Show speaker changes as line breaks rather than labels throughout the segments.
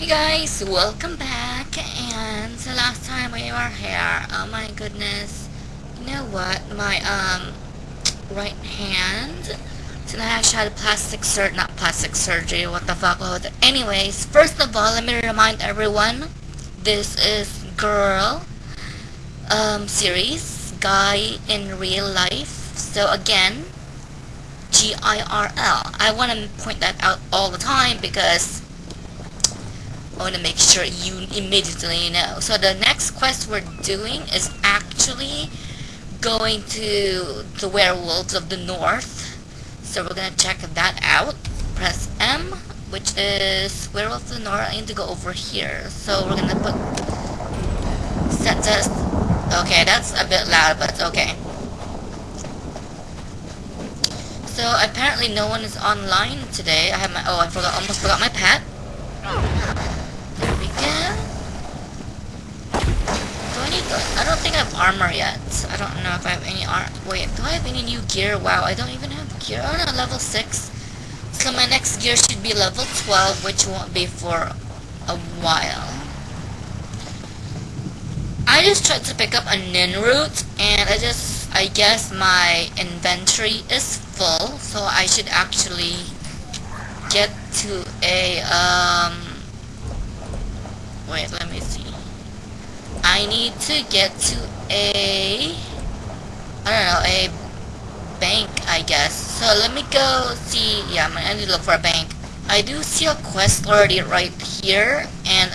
Hey guys, welcome back, and the last time we were here, oh my goodness, you know what, my, um, right hand, so I actually had a plastic sur- not plastic surgery, what the fuck was it? Anyways, first of all, let me remind everyone, this is Girl, um, series, Guy in Real Life, so again, G-I-R-L, I want to point that out all the time, because I want to make sure you immediately know. So the next quest we're doing is actually going to the Werewolves of the North. So we're going to check that out. Press M, which is Werewolves of the North. I need to go over here. So we're going to put... Set this... Okay, that's a bit loud, but it's okay. So apparently no one is online today. I have my... Oh, I forgot. Almost forgot my pet. I don't think I have armor yet. I don't know if I have any armor. Wait, do I have any new gear? Wow, I don't even have gear. Oh no, level 6. So my next gear should be level 12, which won't be for a while. I just tried to pick up a Nirnroot, and I just, I guess my inventory is full, so I should actually get to a, um, wait, let me. I need to get to a, I don't know, a bank, I guess. So let me go see, yeah, gonna need to look for a bank. I do see a quest already right here, and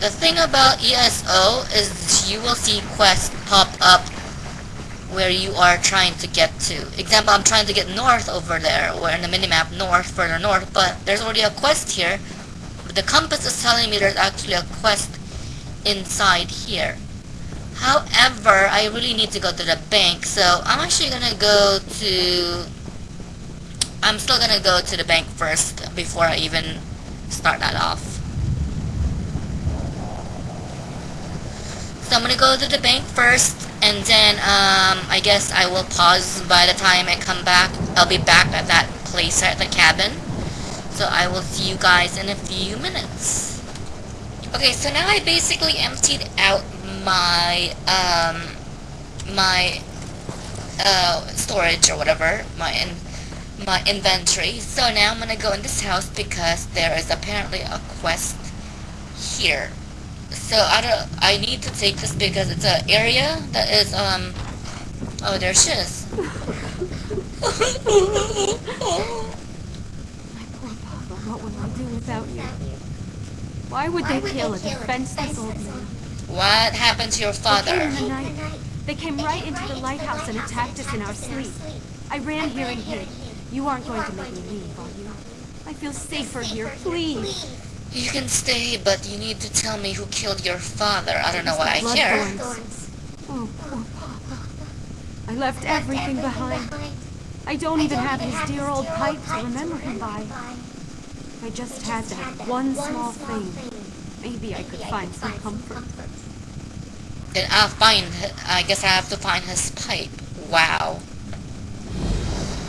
the thing about ESO is you will see quests pop up where you are trying to get to. Example, I'm trying to get north over there, or in the minimap north, further north, but there's already a quest here. The compass is telling me there's actually a quest inside here. However, I really need to go to the bank, so I'm actually gonna go to... I'm still gonna go to the bank first before I even start that off. So I'm gonna go to the bank first, and then, um, I guess I will pause by the time I come back. I'll be back at that place at the cabin. So I will see you guys in a few minutes. Okay, so now I basically emptied out my, um, my, uh, storage or whatever, my, in, my inventory. So now I'm gonna go in this house because there is apparently a quest here. So I don't, I need to take this because it's an area that is, um, oh, there she is.
My poor Papa, what will I do without you? Why would they kill a defenseless old man?
What happened to your father?
They
father?
came in the night. They came right into the lighthouse and attacked us in our sleep. I ran here and hid. You aren't going to make me leave, are you? I feel safer here, please.
You can stay, but you need to tell me who killed your father. I don't know why I
Blood
care.
thorns. Oh, poor Papa. I left everything behind. I don't even have his dear old pipe to remember him by. If I just had that one small thing, maybe I could find some comfort.
Then I'll find, I guess I have to find his pipe. Wow.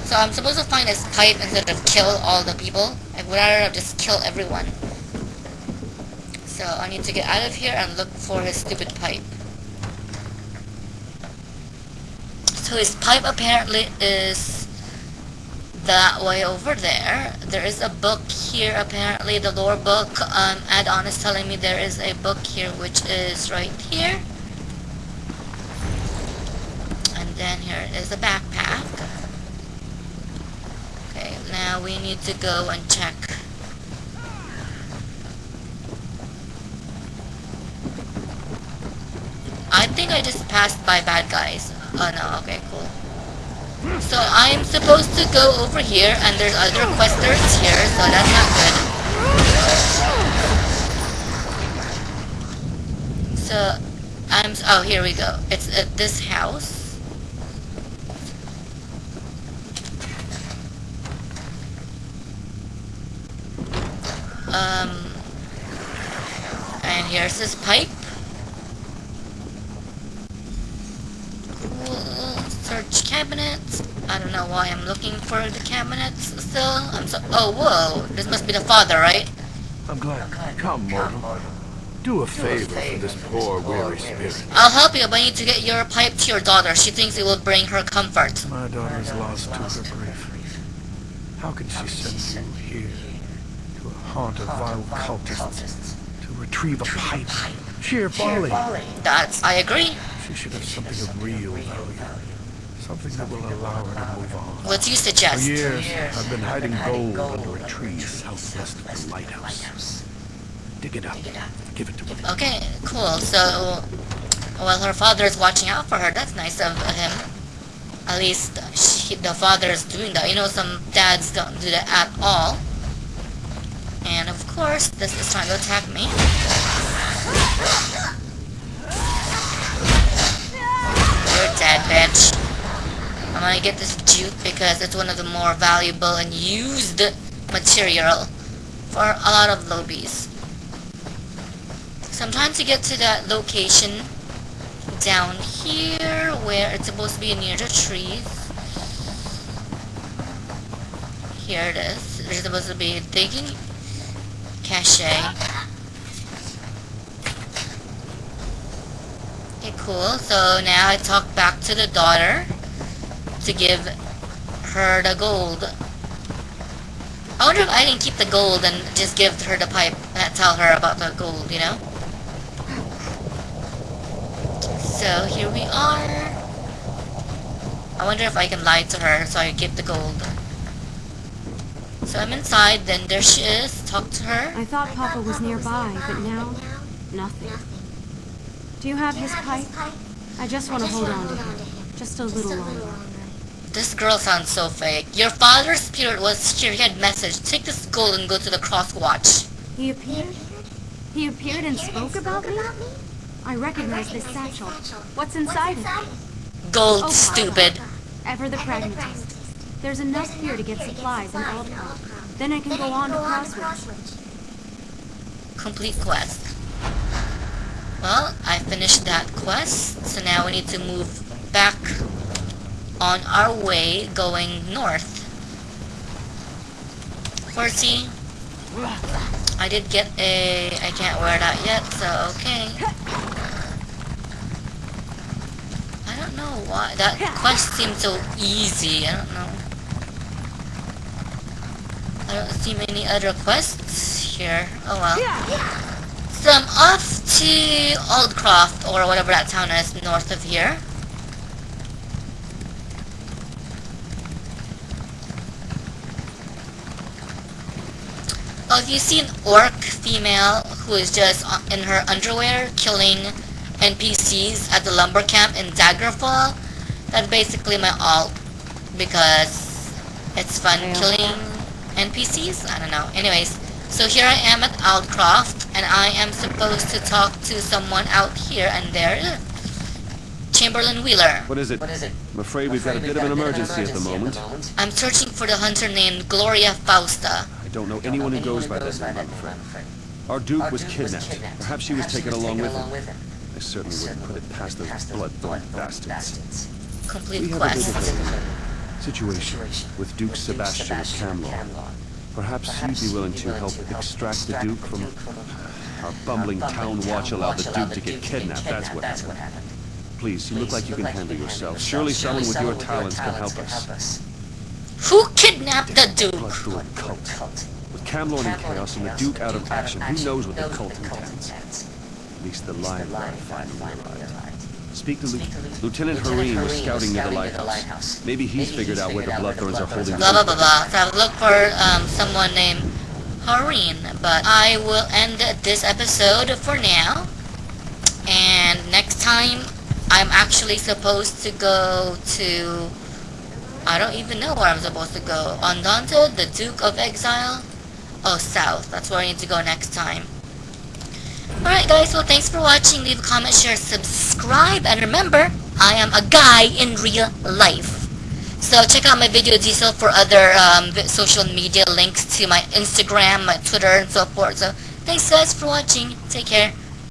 So I'm supposed to find his pipe instead of kill all the people? I would rather just kill everyone. So I need to get out of here and look for his stupid pipe. So his pipe apparently is that way over there. There is a book here apparently, the lore book. Um, add-on is telling me there is a book here which is right here. And then here is a backpack. Okay, now we need to go and check. I think I just passed by bad guys. Oh no, okay, cool. So I'm supposed to go over here, and there's other questers here, so that's not good. So, I'm, oh, here we go. It's at this house. Um, and here's this pipe. Cabinets. I don't know why I'm looking for the cabinets still. I'm so- oh, whoa. This must be the father, right?
I'm glad. Come, mortal. Do a favor for this poor, weary spirit.
I'll help you, but I need to get your pipe to your daughter. She thinks it will bring her comfort.
My daughter is lost to her grief. How can she send you here to a haunt of vile cultists to retrieve a pipe? Sheer folly.
That's, I agree.
She should have something of real value. Something that will allow her to move on.
What do you suggest?
For years, I've been hiding gold under a tree southwest of the lighthouse. Dig it up. Give it to me.
Okay, cool. So, well, her father is watching out for her. That's nice of him. At least she, the father is doing that. You know, some dads don't do that at all. And of course, this is trying to attack me. You're dead, bitch. Gonna get this jute because it's one of the more valuable and used material for a lot of lobbies. Sometimes you get to that location down here where it's supposed to be near the trees. Here it is. There's supposed to be digging cache. Okay, cool. So now I talk back to the daughter to give her the gold. I wonder if I can keep the gold and just give her the pipe and tell her about the gold, you know? So here we are. I wonder if I can lie to her so I get the gold. So I'm inside, then there she is. Talk to her.
I thought Papa was nearby, but now, nothing. Do you have his pipe? I just want to hold on to him. Just a little longer.
This girl sounds so fake. Your father's spirit was here. He had message. Take this gold and go to the cross watch.
He appeared? He appeared and spoke about me? I recognize this satchel. What's inside it?
Gold,
Oh,
stupid.
Ever the pragmatist. There's enough here to get supplies and Aldcroft. Then I can go on to Crosswych.
Complete quest. Well, I finished that quest, so now we need to move back on our way going north. Horsey, I did get a... I can't wear that yet, so okay. I don't know why. That quest seems so easy, I don't know. I don't see many other quests here. Oh well. So I'm off to Aldcroft, or whatever that town is north of here. If you see an orc female who is just uh, in her underwear killing NPCs at the lumber camp in Daggerfall, that's basically my alt because it's fun
Yeah.
killing NPCs. I don't know. Anyways, so here I am at Aldcroft, and I am supposed to talk to someone out here, and there. Chamberlain Wheeler.
What is it?
What is it?
I'm afraid we've got a bit of an emergency at the moment.
I'm searching for the hunter named Gloria Fausta.
I don't know anyone who goes by that name, I'm afraid. Our Duke was kidnapped. Perhaps she was taken along with him. I certainly wouldn't put it past those Bloodthorn bastards.
Complete
We have a bit
quest.
of situation with Duke Sebastian of Camlorn. Perhaps you'd be willing to help extract the Duke from... Our bumbling town watch allowed the Duke to get kidnapped, that's what happened. Please, you look like you can handle yourself. Surely someone with your talents can help us.
Who kidnapped the Duke?
Bloodthorn cult. With Camlorn in chaos and the Duke out of action, who knows what the cult intends? At least the lion guard finally arrived. Speak to Lieu- Lieutenant Hareen was scouting near the lighthouse. Maybe he's figured out where the Bloodthorns are holding
Blah blah blah blah. So I've looked for um, someone named Hareen, but I will end this episode for now. And next time, I'm actually supposed to go to... I don't even know where I'm supposed to go. Andante, the Duke of Exile? Oh, south. That's where I need to go next time. Alright guys, well thanks for watching. Leave a comment, share, subscribe, and remember, I am a guy in real life. So check out my video detail for other um, social media links to my Instagram, my Twitter, and so forth. So thanks guys for watching. Take care.